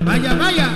Vaya, vaya.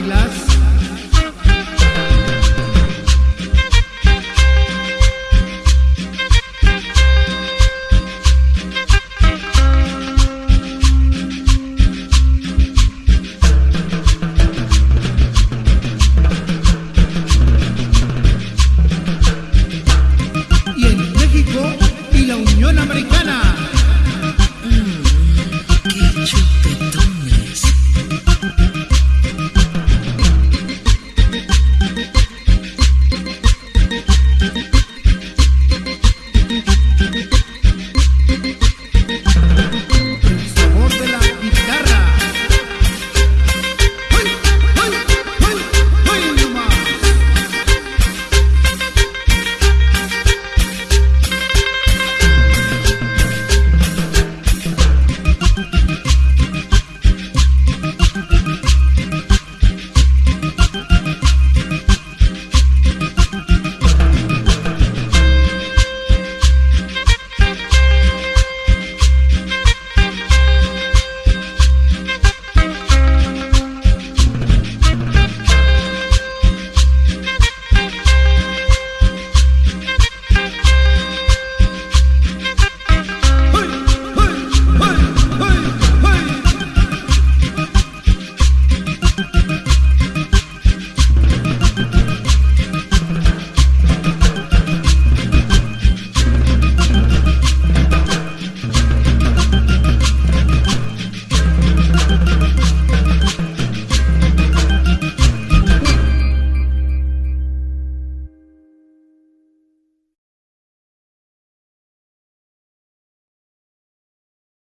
bailas.